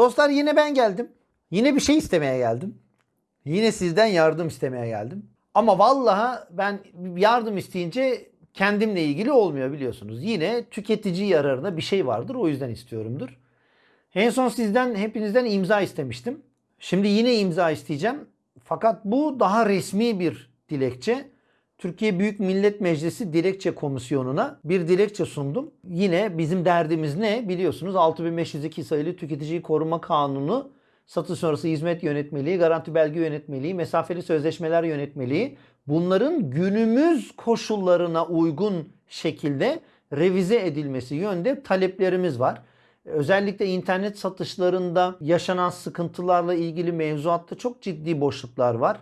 Dostlar yine ben geldim. Yine bir şey istemeye geldim. Yine sizden yardım istemeye geldim. Ama vallahi ben yardım isteyince kendimle ilgili olmuyor biliyorsunuz. Yine tüketici yararına bir şey vardır o yüzden istiyorumdur. En son sizden hepinizden imza istemiştim. Şimdi yine imza isteyeceğim. Fakat bu daha resmi bir dilekçe. Türkiye Büyük Millet Meclisi Dilekçe Komisyonu'na bir dilekçe sundum. Yine bizim derdimiz ne? Biliyorsunuz 6502 sayılı Tüketiciyi Koruma Kanunu satış sonrası hizmet yönetmeliği, garanti belge yönetmeliği, mesafeli sözleşmeler yönetmeliği bunların günümüz koşullarına uygun şekilde revize edilmesi yönde taleplerimiz var. Özellikle internet satışlarında yaşanan sıkıntılarla ilgili mevzuatta çok ciddi boşluklar var.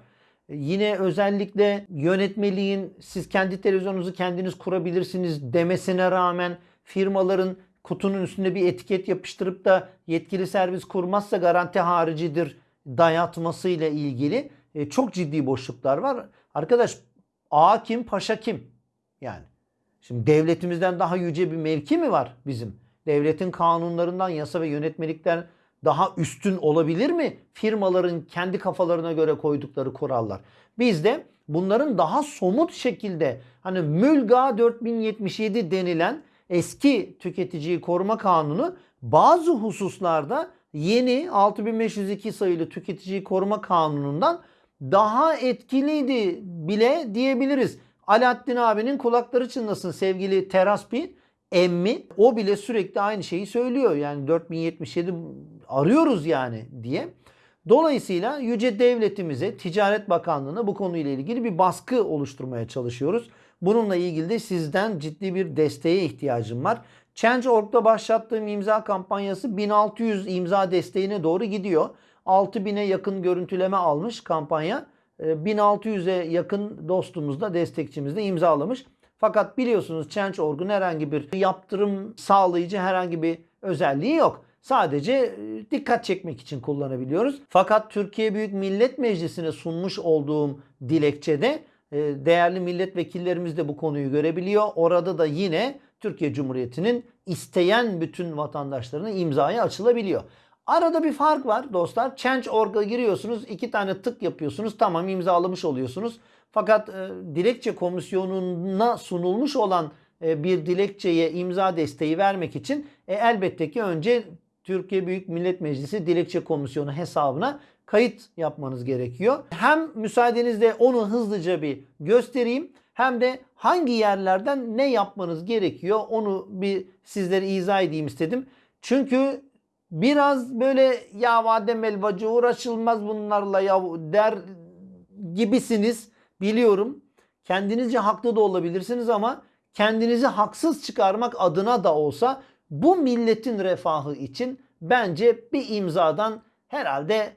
Yine özellikle yönetmeliğin siz kendi televizyonunuzu kendiniz kurabilirsiniz demesine rağmen firmaların kutunun üstünde bir etiket yapıştırıp da yetkili servis kurmazsa garanti haricidir dayatması ile ilgili e, çok ciddi boşluklar var. Arkadaş ağa kim paşa kim? Yani şimdi devletimizden daha yüce bir mevki mi var bizim? Devletin kanunlarından yasa ve yönetmelikler daha üstün olabilir mi? Firmaların kendi kafalarına göre koydukları kurallar. Biz de bunların daha somut şekilde hani Mülga 4077 denilen eski tüketiciyi koruma kanunu bazı hususlarda yeni 6502 sayılı tüketiciyi koruma kanunundan daha etkiliydi bile diyebiliriz. Alaaddin abinin kulakları çınlasın sevgili Teraspi emmi o bile sürekli aynı şeyi söylüyor. Yani 4077 arıyoruz yani diye. Dolayısıyla yüce devletimize, Ticaret Bakanlığı'na bu konuyla ilgili bir baskı oluşturmaya çalışıyoruz. Bununla ilgili de sizden ciddi bir desteğe ihtiyacım var. Change.org'da başlattığım imza kampanyası 1600 imza desteğine doğru gidiyor. 6000'e yakın görüntüleme almış kampanya. 1600'e yakın dostumuz da destekçimiz de imzalamış. Fakat biliyorsunuz Change.org'un herhangi bir yaptırım sağlayıcı herhangi bir özelliği yok. Sadece e, dikkat çekmek için kullanabiliyoruz. Fakat Türkiye Büyük Millet Meclisi'ne sunmuş olduğum dilekçede e, değerli milletvekillerimiz de bu konuyu görebiliyor. Orada da yine Türkiye Cumhuriyeti'nin isteyen bütün vatandaşlarına imzaya açılabiliyor. Arada bir fark var dostlar. Change.org'a giriyorsunuz. iki tane tık yapıyorsunuz. Tamam imzalamış oluyorsunuz. Fakat e, dilekçe komisyonuna sunulmuş olan e, bir dilekçeye imza desteği vermek için e, elbette ki önce Türkiye Büyük Millet Meclisi Dilekçe Komisyonu hesabına kayıt yapmanız gerekiyor. Hem müsaadenizle onu hızlıca bir göstereyim hem de hangi yerlerden ne yapmanız gerekiyor onu bir sizlere izah edeyim istedim. Çünkü biraz böyle ya vadem elvacı uğraşılmaz bunlarla ya der gibisiniz biliyorum. Kendinizce haklı da olabilirsiniz ama kendinizi haksız çıkarmak adına da olsa bu milletin refahı için bence bir imzadan herhalde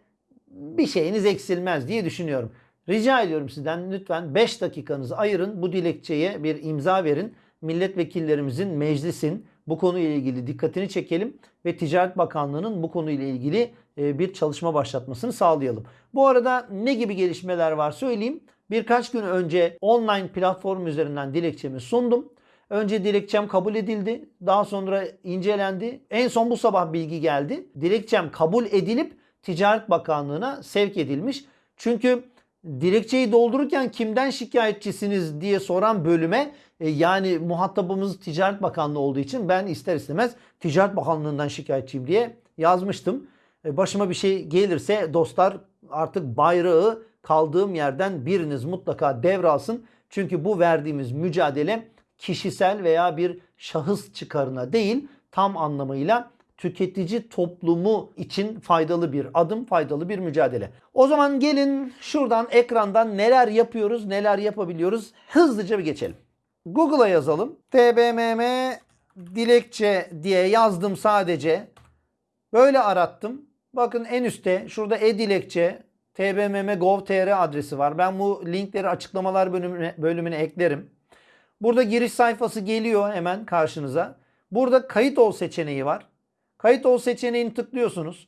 bir şeyiniz eksilmez diye düşünüyorum. Rica ediyorum sizden lütfen 5 dakikanızı ayırın bu dilekçeye bir imza verin. Milletvekillerimizin, meclisin bu konuyla ilgili dikkatini çekelim ve Ticaret Bakanlığı'nın bu konuyla ilgili e, bir çalışma başlatmasını sağlayalım. Bu arada ne gibi gelişmeler var söyleyeyim. Birkaç gün önce online platform üzerinden dilekçemi sundum. Önce dilekçem kabul edildi. Daha sonra incelendi. En son bu sabah bilgi geldi. Dilekçem kabul edilip Ticaret Bakanlığı'na sevk edilmiş. Çünkü dilekçeyi doldururken kimden şikayetçisiniz diye soran bölüme e, yani muhatabımız Ticaret Bakanlığı olduğu için ben ister istemez Ticaret Bakanlığı'ndan şikayetçiyim diye yazmıştım. E, başıma bir şey gelirse dostlar artık bayrağı kaldığım yerden biriniz mutlaka devralsın. Çünkü bu verdiğimiz mücadele kişisel veya bir şahıs çıkarına değil tam anlamıyla tüketici toplumu için faydalı bir adım, faydalı bir mücadele. O zaman gelin şuradan ekrandan neler yapıyoruz, neler yapabiliyoruz hızlıca bir geçelim. Google'a yazalım. TBMM dilekçe diye yazdım sadece. Böyle arattım. Bakın en üstte şurada e-dilekçe tbmm.gov.tr adresi var. Ben bu linkleri açıklamalar bölümüne, bölümüne eklerim. Burada giriş sayfası geliyor hemen karşınıza. Burada kayıt ol seçeneği var. Kayıt ol seçeneğini tıklıyorsunuz.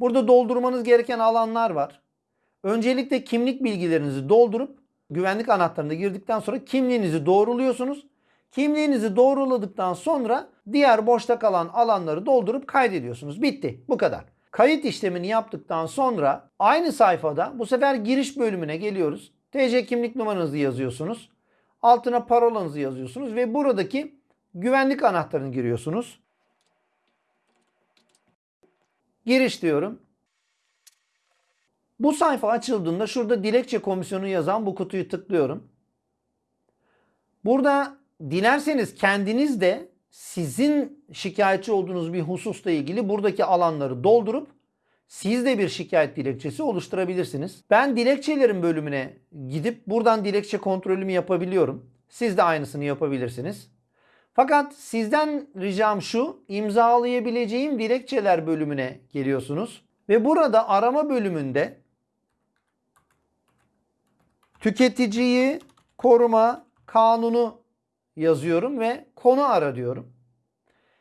Burada doldurmanız gereken alanlar var. Öncelikle kimlik bilgilerinizi doldurup güvenlik anahtarına girdikten sonra kimliğinizi doğruluyorsunuz. Kimliğinizi doğruladıktan sonra diğer boşta kalan alanları doldurup kaydediyorsunuz. Bitti. Bu kadar. Kayıt işlemini yaptıktan sonra aynı sayfada bu sefer giriş bölümüne geliyoruz. TC kimlik numaranızı yazıyorsunuz. Altına parolanızı yazıyorsunuz ve buradaki güvenlik anahtarını giriyorsunuz. Giriş diyorum. Bu sayfa açıldığında şurada dilekçe komisyonu yazan bu kutuyu tıklıyorum. Burada dilerseniz kendiniz de sizin şikayetçi olduğunuz bir hususla ilgili buradaki alanları doldurup siz de bir şikayet dilekçesi oluşturabilirsiniz. Ben dilekçelerin bölümüne gidip buradan dilekçe kontrolümü yapabiliyorum. Siz de aynısını yapabilirsiniz. Fakat sizden ricam şu, imzalayabileceğim dilekçeler bölümüne geliyorsunuz. Ve burada arama bölümünde tüketiciyi koruma kanunu yazıyorum ve konu ara diyorum.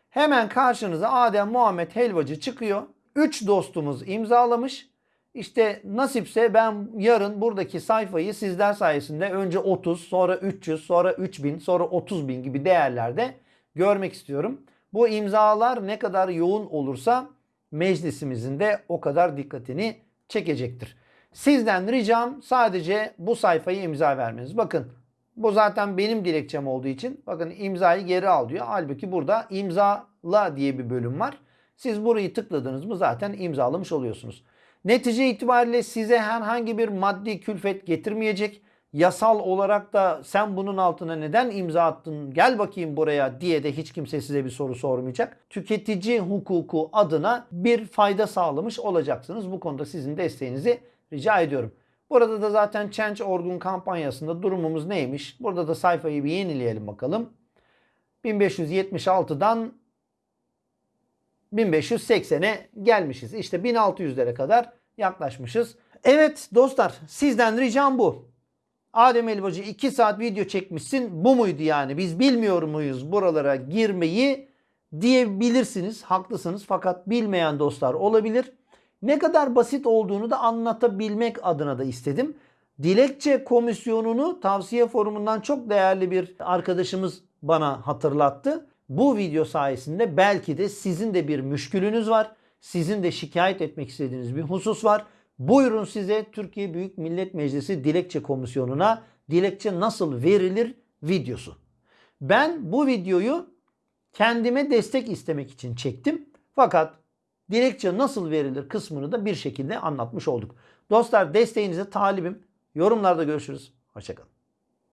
Hemen karşınıza Adem Muhammed Helvacı çıkıyor. 3 dostumuz imzalamış. İşte nasipse ben yarın buradaki sayfayı sizler sayesinde önce 30, sonra 300, sonra 3000, sonra 30 bin gibi değerlerde görmek istiyorum. Bu imzalar ne kadar yoğun olursa meclisimizin de o kadar dikkatini çekecektir. Sizden ricam sadece bu sayfayı imza vermeniz. Bakın bu zaten benim dilekçem olduğu için bakın imzayı geri al diyor. Halbuki burada imzala diye bir bölüm var. Siz burayı tıkladınız mı zaten imzalamış oluyorsunuz. Netice itibariyle size herhangi bir maddi külfet getirmeyecek. Yasal olarak da sen bunun altına neden imza attın gel bakayım buraya diye de hiç kimse size bir soru sormayacak. Tüketici hukuku adına bir fayda sağlamış olacaksınız. Bu konuda sizin desteğinizi rica ediyorum. Burada da zaten Change Orgun kampanyasında durumumuz neymiş? Burada da sayfayı bir yenileyelim bakalım. 1576'dan 1580'e gelmişiz. İşte 1600'lere kadar yaklaşmışız. Evet dostlar sizden ricam bu. Adem Elbacı 2 saat video çekmişsin. Bu muydu yani? Biz bilmiyor muyuz buralara girmeyi diyebilirsiniz. Haklısınız fakat bilmeyen dostlar olabilir. Ne kadar basit olduğunu da anlatabilmek adına da istedim. Dilekçe komisyonunu tavsiye forumundan çok değerli bir arkadaşımız bana hatırlattı. Bu video sayesinde belki de sizin de bir müşkülünüz var. Sizin de şikayet etmek istediğiniz bir husus var. Buyurun size Türkiye Büyük Millet Meclisi Dilekçe Komisyonu'na dilekçe nasıl verilir videosu. Ben bu videoyu kendime destek istemek için çektim. Fakat dilekçe nasıl verilir kısmını da bir şekilde anlatmış olduk. Dostlar desteğinize talibim. Yorumlarda görüşürüz. Hoşçakalın.